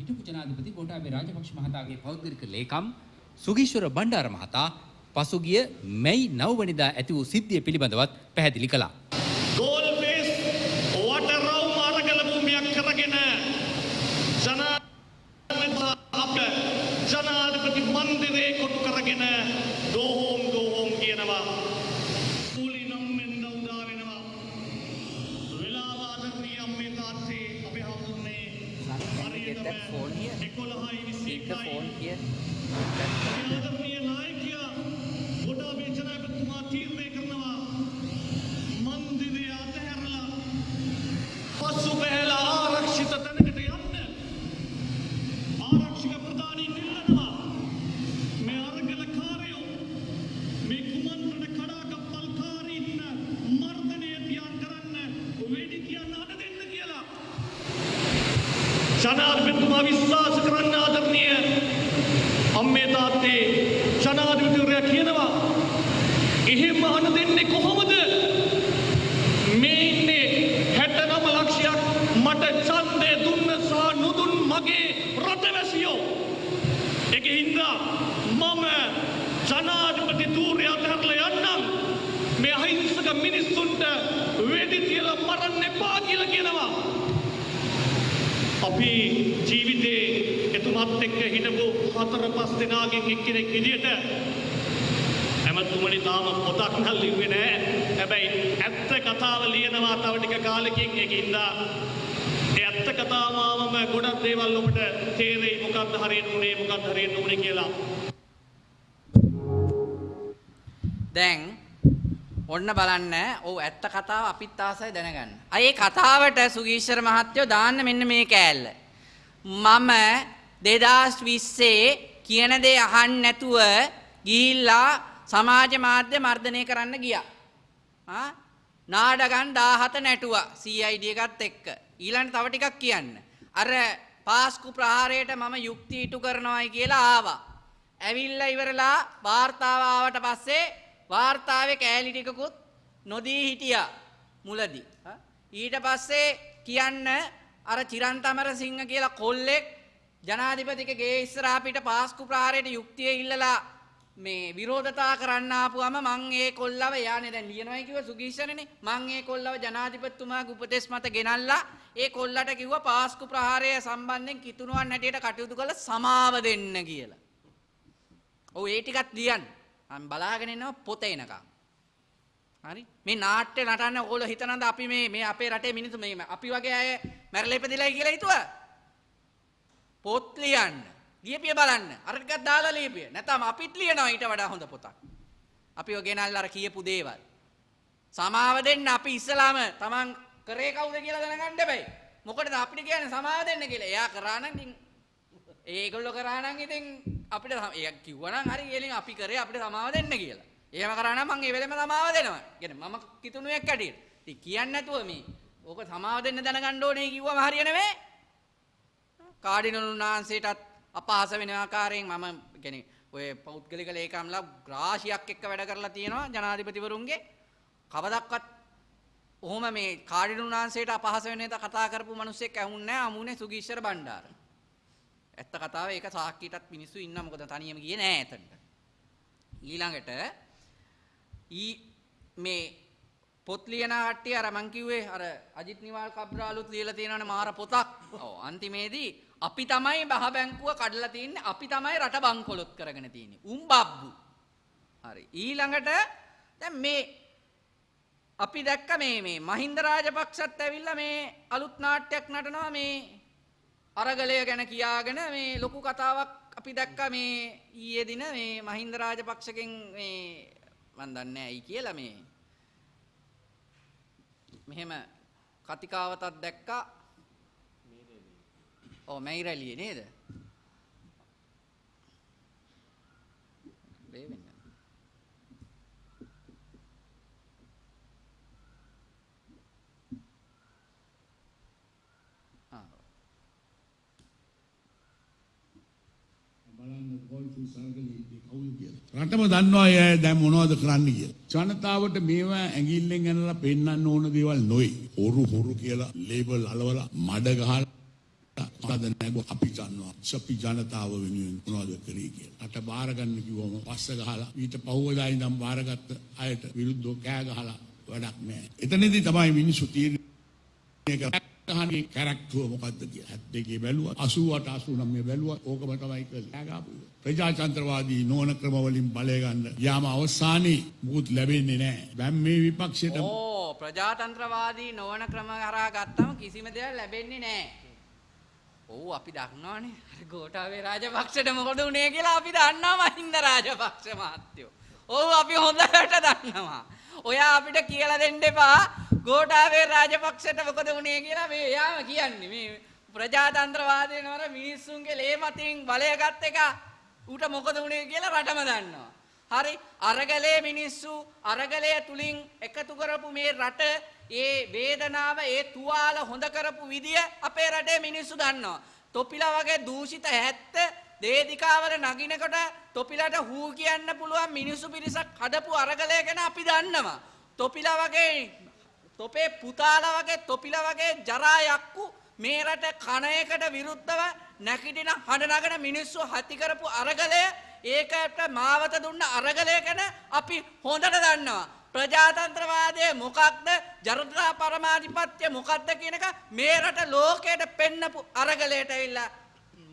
හිටපු ජනාධිපති ගෝඨාභය රාජපක්ෂ මහතාගේ පෞද්ගලික ලේකම් සුගීශ්වර බණ්ඩාර මහතා පසුගිය මැයි 9 වෙනිදා ඇති වූ සිද්ධිය පිළිබඳවත් පැහැදිලි කළා. එහෙම අන දෙන්නේ කොහොමද? මේ ඉන්නේ 69 ලක්ෂයක් මට ඡන්දය දුන්න සහ නොදුන් මගේ රටවැසියෝ. ඒකේ හින්දා මම ජනාධිපති ධූරය අතහැරලා යන්නම්. මේ අහිංසක මිනිස්සුන්ට වෙඩි තියලා මරන්න එපා කියලා කියනවා. අපි ජීවිතේ එතුමත් එක්ක හිටපු හතර පස් දෙනාගෙන් එක්කෙනෙක් විදියට ඇමතුමනි තාම පොතක් නම් ලිව්වේ නෑ. හැබැයි ඇත්ත කතාව ලියනවා තව ටික කාලෙකින් ඒකින්ද ඒ ඇත්ත කතාවම ගොඩක් දේවල් ඔබට තේරෙයි මොකක්ද හරියට උනේ මොකක්ද හරියට උනේ කියලා. දැන් ඔන්න බලන්න ඔව් ඇත්ත කතාව අපිත් ආසයි දැනගන්න. අය කතාවට සුගීශ්වර මහත්තයෝ දාන්න මෙන්න මේ කෑල්ල. මම 2020 කියන දේ අහන්න නැතුව ගිහිල්ලා සමාජ මාධ්‍ය මර්ධනය කරන්න ගියා. ආ නාඩගම් 17 නැටුවා CID එකත් එක්ක. ඊළඟ තව ටිකක් කියන්න. අර පාස්කු ප්‍රහාරයට මම යුක්ති ඉටු කරනවායි කියලා ආවා. ඇවිල්ලා ඉවරලා වාර්තාව ආවට පස්සේ වාර්තාවේ කෑලි ටිකකුත් නොදී හිටියා මුලදී. ඊට පස්සේ කියන්න අර චිරන්තමර සිංහ කියලා කොල්ලෙක් ජනාධිපතික ගේ ඉස්සරහා පිට පාස්කු ප්‍රහාරයට යුක්තිය ඉල්ලලා මේ විරෝධතා කරන්න ආපුවම මං ඒ කොල්ලව යානේ දැන් ලියනවායි කිව්ව සුගීෂණනේ මං ඒ කොල්ලව ජනාධිපතිතුමාගේ උපදෙස් මත ගෙනල්ලා ඒ කොල්ලට කිව්වා පාස්කු ප්‍රහාරය සම්බන්ධයෙන් කිතුණුවන් හැටියට කටයුතු කළ සමාව දෙන්න කියලා. ඔව් ඒ ටිකත් ලියන්න. මම බලාගෙන ඉන්නවා පොත එනකම්. හරි? මේ නාට්‍ය නටන්න ඕගොල්ලෝ හිතනද අපි මේ මේ අපේ රටේ මිනිස්සු මේ අපි වගේ අය මැරලා ඉපදිලායි කියලා හිතුවා? පොත් ලියන්න. ලියපිය බලන්න. අර ටිකක් දාලා ලියපිය. නැත්නම් අපිත් ලියනවා ඊට වඩා හොඳ පොතක්. අපිව ගෙනල්ලා අර කියපු දේවල්. සමාව දෙන්න අපි ඉස්සලාම Taman කරේ කවුද කියලා දැනගන්න බෑ. මොකටද අපිට කියන්නේ සමාව දෙන්න කියලා. එයා කරා නම් ඉතින් ඒගොල්ලෝ කරා නම් ඉතින් අපිට ඒ කිව්වනම් හරි එලින් අපි කරේ අපිට සමාව දෙන්න කියලා. එහෙම කරා නම් මං ඒ වෙලෙම සමාව දෙනවා. කියන්නේ මම කිතුණුවෙක් ඇටියෙ. ඉතින් කියන්නේ නැතුව මේ ඕක සමාව දෙන්න දැනගන්න ඕනේ කිව්වම හරිය නෙවෙයි. කාඩිනල් උන්වහන්සේටත් අපහාස වෙන ආකාරයෙන් මම කියන්නේ ඔය පෞද්ගලික ලේකම්ලා රාශියක් එක්ක වැඩ කරලා තියෙනවා ජනාධිපතිවරුන්ගේ කවදක්වත් ඔහොම මේ කාඩිනල් උන්වහන්සේට අපහාස වෙන එක කතා කරපු මිනිස්සෙක් ඇහුන්නේ නැහැ අමුනේ සුගීශ්වර බණ්ඩාර. ඇත්ත කතාව ඒක සාක්කියටත් මිනිස්සු ඉන්නවා මොකද තනියම ගියේ නෑ එතනට. ඊළඟට ඊ මේ පොත් ලියන කට්ටිය අර මං කිව්වේ අර අජිත් නිවාල් කබ්රාලුත් ලියලා තියෙනවනේ මාර පොතක්. ඔව් අන්තිමේදී අපි තමයි බහ බැංකුව කඩලා තින්නේ අපි තමයි රට බංකොලොත් කරගෙන තින්නේ. උන් බබ්බු. හරි. ඊළඟට දැන් මේ අපි දැක්ක මේ මේ මහින්ද රාජපක්ෂත් ඇවිල්ලා මේ අලුත් නාට්‍යයක් නටනවා මේ අරගලය ගැන කියාගෙන මේ ලොකු කතාවක් අපි දැක්ක මේ ඊයේ දින මේ මහින්ද රාජපක්ෂගෙන් මේ මන් දන්නේ ඇයි කියලා මේ මෙහෙම කතිකාවතක් දැක්කා ඔව් මැයි රැලියේ නේද බේ වෙන්න ආ බලන්න ගෝල්ෆු සර්ගලේ කවුද කියලා. රටම දන්නවා අය දැන් මොනවද කරන්න කියලා. ජනතාවට මේවා ඇඟිල්ලෙන් ඇනලා පෙන්වන්න ඕන දේවල් නොවේ. හොරු හොරු කියලා ලේබල් අලවලා මඩ ගහලා අද නැග අපි දන්නවා සපි ජනතාව වෙනුවෙන් මොනවද කරේ කියලා. අට බාරගන්න කිව්වම පස්ස ගහලා ඊට පහුවදා ඉඳන් බාරගත්ත අයට විරුද්ධව කෑ ගහලා වැඩක් නැහැ. එතනදී තමයි මිනිස්සු තීරණය කරන්නේ හනි කැරක්ටුව මොකක්ද කිය හැත් දෙකේ බැලුව අසුවට අසු නම් මේ බැලුව ඕකම තමයි කළාගාපු. ප්‍රජාතන්ත්‍රවාදී නෝන ක්‍රමවලින් බලයගන්න යාම අවසානයේ මුකුත් ලැබෙන්නේ නෑ. බැම් මේ විපක්ෂයට ඕ ප්‍රජාතන්ත්‍රවාදී නොවන ක්‍රම කරා ගත්තම කිසිම දෙයක් ලැබෙන්නේ නෑ. ඔව් අපි දන්නවානේ අර ගෝඨාභය රාජපක්ෂට මොකද වුනේ කියලා අපි දන්නවා මහින්ද රාජපක්ෂ මහත්තයෝ. ඔව් අපි හොඳට දන්නවා. ඔයා අපිට කියලා දෙන්න එපා ගෝඨාභය රාජපක්ෂට මොකද වුනේ කියලා මේ එයාම කියන්නේ. මේ ප්‍රජාතන්ත්‍රවාදය නවර මිනිස්සුන්ගේ ලේ මතින් බලය ගත් එක ඌට මොකද වුනේ කියලා රටම දන්නවා. හරි අරගලේ මිනිස්සු අරගලය තුලින් එකතු කරපු මේ රට ඒ වේදනාව ඒ තුවාල හොඳ කරපු විදිය අපේ රටේ මිනිස්සු දන්නවා. තොපිලා වගේ දූෂිත හැත්ත දේදිකාවල නගිනකොට තොපිලට හූ කියන්න පුළුවන් මිනිස්සු පිරිසක් හදපු අරගලය ගැන අපි දන්නවා. තොපිලා වගේ තොපේ පුතාලා වගේ තොපිලා වගේ ජරා යක්කු මේ රට කණයකට විරුද්ධව නැකිටින හඬ නගන මිනිස්සු හති කරපු අරගලය ඒකට මාවත දුන්න අරගලය ගැන අපි හොඳට දන්නවා. ප්‍රජාතන්ත්‍රවාදය මොකක්ද? ජනතා පරමාධිපත්‍ය මොකක්ද කියන එක මේ රට ලෝකයට පෙන්නපු අරගලයට ඇවිල්ලා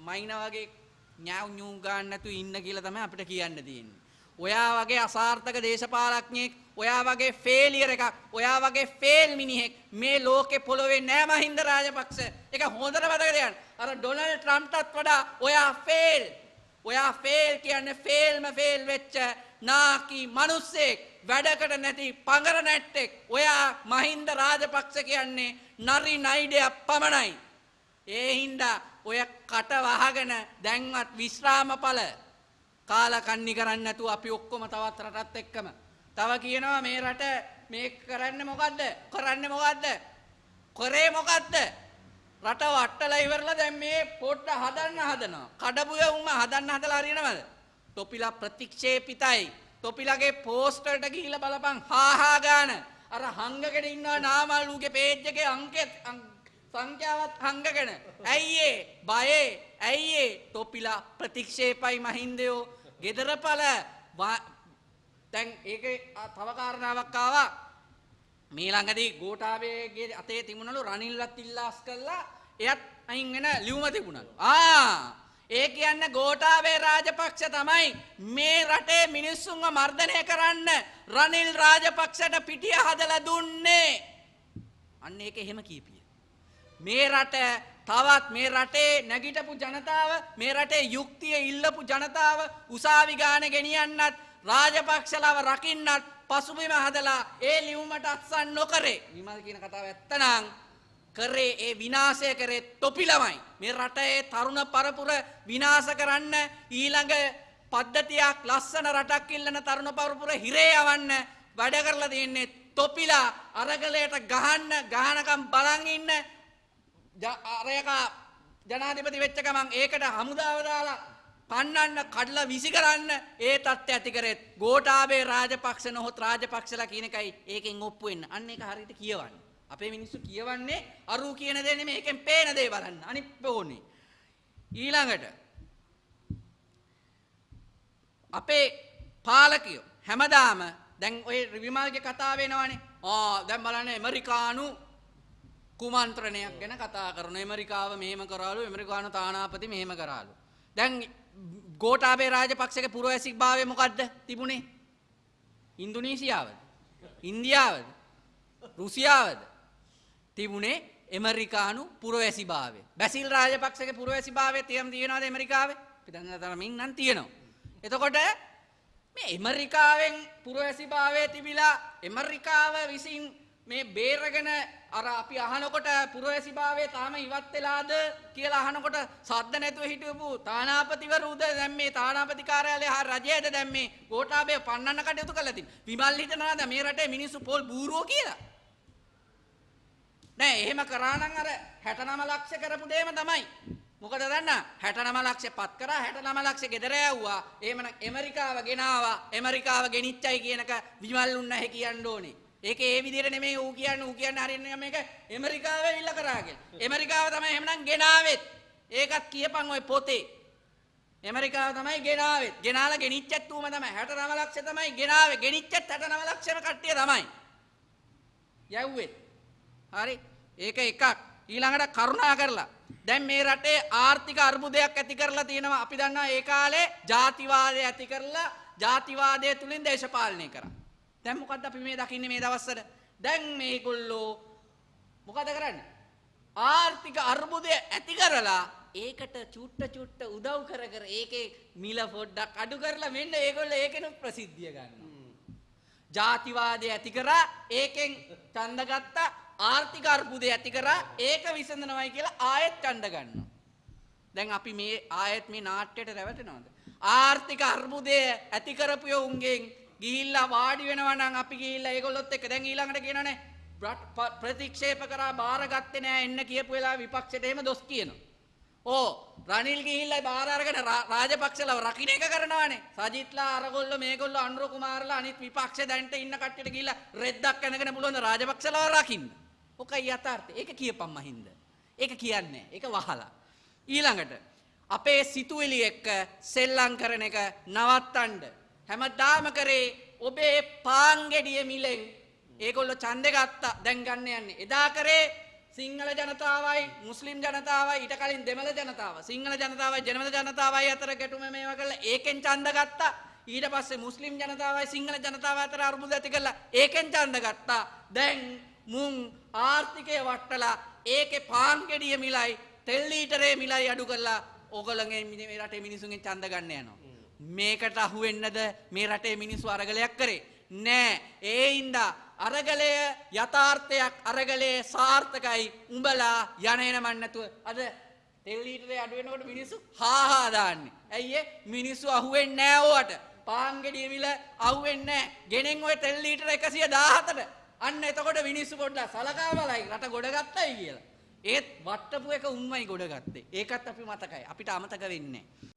මයින වගේ ඥාව් ඥූ ගන්න නැතුව ඉන්න කියලා තමයි අපිට කියන්න තියෙන්නේ. ඔයා වගේ අසාර්ථක දේශපාලඥයෙක් ඔයා වගේ ෆේලියර් එකක් ඔයා වගේ ෆේල් මිනිහෙක් මේ ලෝකේ පොළොවේ නෑ මහින්ද රාජපක්ෂ. ඒක හොඳට මතක තියාගන්න. අර ඩොනල්ඩ් ට්‍රම්ප්ටත් වඩා ඔයා ෆේල් ඔයා ෆේල් කියන්නේ ෆේල්ම ෆේල් වෙච්ච නාකි මිනිස්සෙක් වැඩකට නැති පඟර නැට්ටෙක්. ඔයා මහින්ද රාජපක්ෂ කියන්නේ නරි නයිඩයක් පමණයි. ඒ හින්දා ඔය කට වහගෙන දැන්වත් විශ්‍රාමඵල කාලකන්නි කරන්න නැතුව අපි ඔක්කොම තවත් රටත් එක්කම. තව කියනවා මේ රට මේ කරන්න මොකද්ද? කරන්න මොකද්ද? කරේ මොකද්ද? රට වට්ටලා ඉවරලා දැන් මේ පොඩ්ඩ හදන්න හදනවා. කඩපුය උම හදන්න හදලා හරියනවද? තොපිලා ප්‍රතික්ෂේපිතයි. තොපිලගේ පෝස්ටර්ට ගිහිල්ලා බලපන්. හාහා ගාන. අර හංගගෙන ඉන්නවා නාමල්ලුගේ පේජ් එකේ අංකෙත් සංඛ්‍යාවත් හංගගෙන. ඇයියේ? බයේ. ඇයියේ? තොපිලා ප්‍රතික්ෂේපයි මහින්දයෝ. ගෙදරපල දැන් ඒක තව කාරණාවක් ආවා. මේ ළඟදී ගෝඨාභයගේ අතේ තිබුණලු රනිල්ලත් ඉල්ලාස් කළා. එයත් අයින් වෙන ලියුම තිබුණලු. ආ! ඒ කියන්නේ ගෝඨාභය රාජපක්ෂ තමයි මේ රටේ මිනිස්සුන්ව මර්ධනය කරන්න රනිල් රාජපක්ෂට පිටිය හදලා දුන්නේ. අන්න ඒක එහෙම කීපිය. මේ රට තවත් මේ රටේ නැගිටපු ජනතාව මේ රටේ යුක්තිය ඉල්ලපු ජනතාව උසාවි ගාන ගෙනියන්නත් රාජපක්ෂලව රකින්නත් පසුබිම හදලා ඒ ලියුමට අත්සන් නොකරේ. විමල් කියන කතාව ඇත්තනම් කරේ ඒ විනාශය කරේ තොපිලමයි මේ රටේ තරුණ පරපුර විනාශ කරන්න ඊළඟ පද්ධතියක් ලස්සන රටක් ඉල්ලන තරුණ පරපුර හිරේ යවන්න වැඩ කරලා තියෙන්නේ තොපිලා අරගලයට ගහන්න ගහනකම් බලන් ඉන්න අරයක ජනාධිපති වෙච්ච ගමන් ඒකට හමුදාව දාලා පන්නන්න කඩලා විසි කරන්න ඒ තත්ත්වය ඇති කරෙත් ගෝඨාභය රාජපක්ෂ නොහොත් රාජපක්ෂලා කියන එකයි ඒකෙන් ඔප්පු වෙන්න. අන්න ඒක හරියට කියවන්න. අපේ මිනිස්සු කියවන්නේ අරු කියන දේ නෙමෙයි ඒකෙන් පේන දේ බලන්න. අනිත් ඕනේ. ඊළඟට අපේ පාලකයෝ හැමදාම දැන් ඔය විමල්ගේ කතාව වෙනවනේ. ආ දැන් බලන්න ඇමරිකානු කුමන්ත්‍රණයක් ගැන කතා කරන ඇමරිකාව මෙහෙම කරාලු ඇමරිකානු තානාපති මෙහෙම කරාලු. දැන් ගෝඨාභය රාජපක්ෂගේ පුරවැසික් භාවය මොකද්ද තිබුණේ? ඉන්දුනීසියාවද? ඉන්දියාවද? රුසියාවද? තිබුණේ ඇමරිකානු පුරවැසි භාවය. බැසිල් රාජපක්ෂගේ පුරවැසි භාවය තියම් තියෙනවද ඇමරිකාවේ? අපි දන්න තරමින් නම් තියෙනවා. එතකොට මේ ඇමරිකාවෙන් පුරවැසි භාවය තිබිලා ඇමරිකාව විසින් මේ බේරගෙන අර අපි අහනකොට පුරවැසි භාවය තාම ඉවත් වෙලාද කියලා අහනකොට සද්ද නැතුව හිටපු තානාපතිවරුද දැන් මේ තානාපති කාර්යාලය හා රජයද දැන් මේ ගෝඨාභය පන්නන්න කටයුතු කරලා තියෙන්නේ. විමල් හිතනවාද මේ රටේ මිනිස්සු පොල් බූරුවෝ කියලා? නෑ එහෙම කරා නම් අර 69 ලක්ෂ කරපු දෙයම තමයි. මොකද දන්න 69 ලක්ෂ පත් කරා 69 ලක්ෂ ගෙදර යවුවා. එහෙමනම් ඇමරිකාව ගෙනාවා. ඇමරිකාව ගෙනිච්චයි කියනක විමල් උන්න නැහැ කියන්න ඕනේ. ඒක ඒ විදිහට නෙමෙයි ඌ කියන්නේ ඌ කියන්නේ හරියන්නේ මේක ඇමරිකාව ඇවිල්ලා කරා කියලා. ඇමරිකාව තමයි එහෙමනම් ගෙනාවෙත්. ඒකත් කියපන් ඔය පොතේ. ඇමරිකාව තමයි ගෙනාවෙත්. ගෙනාලා ගෙනිච්චත් ඌම තමයි 69 ලක්ෂ තමයි ගෙනාවේ. ගෙනිච්චත් 69 ලක්ෂම කට්ටිය තමයි. යව්වෙත්. හරි. ඒක එකක්. ඊළඟට කරුණා කරලා දැන් මේ රටේ ආර්ථික අර්බුදයක් ඇති කරලා තියෙනවා. අපි දන්නවා ඒ කාලේ ජාතිවාදය ඇති කරලා ජාතිවාදය තුලින් දේශපාලනය කරා. දැන් මොකද්ද අපි මේ දකින්නේ මේ දවස්වල? දැන් මේගොල්ලෝ මොකද කරන්නේ? ආර්ථික අර්බුදය ඇති කරලා ඒකට චුට්ට චුට්ට උදව් කර කර ඒකේ මිල පොඩ්ඩක් අඩු කරලා මෙන්න ඒගොල්ලෝ ඒකෙනුත් ප්‍රසිද්ධිය ගන්නවා. ජාතිවාදය ඇති කරා ඒකෙන් ඡන්ද ගත්තා ආර්ථික අර්බුදය ඇති කරා ඒක විසඳනවයි කියලා ආයෙත් ඡන්ද ගන්නවා. දැන් අපි මේ ආයෙත් මේ නාට්‍යයට රැවටෙනවද? ආර්ථික අර්බුදය ඇති කරපු යෝන්ගෙන් ගිහිල්ලා වාඩි වෙනවා නම් අපි ගිහිල්ලා ඒගොල්ලොත් එක්ක දැන් ඊළඟට කියනනේ බ්‍රට්- ප- ප්‍රතික්ෂේප කරා බාරගත්තේ නෑ එන්න කියපු වෙලාව විපක්ෂයට එහෙම දොස් කියනවා. ඕ රනිල් ගිහිල්ලා බාර අරගෙන රා- රාජපක්ෂලව රකින්න එක කරනවානේ. සජිත්ලා අරගොල්ලෝ මේගොල්ලෝ අනුර කුමාරලා අනිත් විපක්ෂ දැන්ට ඉන්න කට්ටියට ගිහිල්ලා රෙද්දක් කනගෙන පුළුවන් රාජපක්ෂලව රකින්න. ඔකයි යථාර්ථය. ඒක කියපම් මහින්ද. ඒක කියන්නේ. ඒක වහලා. ඊළඟට අපේ සිතුවිලි එක්ක සෙල්ලම් කරන එක නවත්තන්න. හැමදාම කරේ ඔබේ පාංගෙඩිය මිලෙන් ඒගොල්ලෝ ඡන්දෙ ගත්තා. දැන් ගන්න යන්නේ. එදා කරේ සිංහල ජනතාවයි මුස්ලිම් ජනතාවයි ඊට කලින් දෙමළ ජනතාව සිංහල ජනතාවයි දෙමළ ජනතාවයි අතර ගැටුම මේවා කරලා ඒකෙන් ඡන්ද ගත්තා ඊට පස්සේ මුස්ලිම් ජනතාවයි සිංහල ජනතාව අතර අර්බුද ඇති කරලා ඒකෙන් ඡන්ද ගත්තා දැන් මුන් ආර්ථිකය වට්ටලා ඒකේ පාන් ගෙඩිය මිලයි තෙල් ලීටරේ මිලයි අඩු කරලා ඕගොල්ලන්ගේ මේ රටේ මිනිසුන්ගෙන් ඡන්ද ගන්න යනවා මේකට අහු වෙන්නද මේ රටේ මිනිස්සු අරගලයක් කරේ නෑ ඒ හින්දා අරගලය යථාර්ථයක් අරගලයේ සාර්ථකයි උඹලා යන එන මන් නැතුව අද තෙල් ලීටරේ අඩු වෙනකොට මිනිස්සු හාහා දාන්නේ. ඇයි ඒ මිනිස්සු අහුවෙන්නේ නෑ ඕවට. පාන් ගෙඩිය මිල අහුවෙන්නේ නෑ. ගෙනෙන් ওই තෙල් ලීටර 117ට. අන්න එතකොට මිනිස්සු පොඩ්ඩක් සලකා බලයි රට ගොඩ ගත්තයි කියලා. ඒත් වට්ටපු එක උන්මයි ගොඩ ගත්තේ. ඒකත් අපි මතකයි. අපිට අමතක වෙන්නේ නෑ.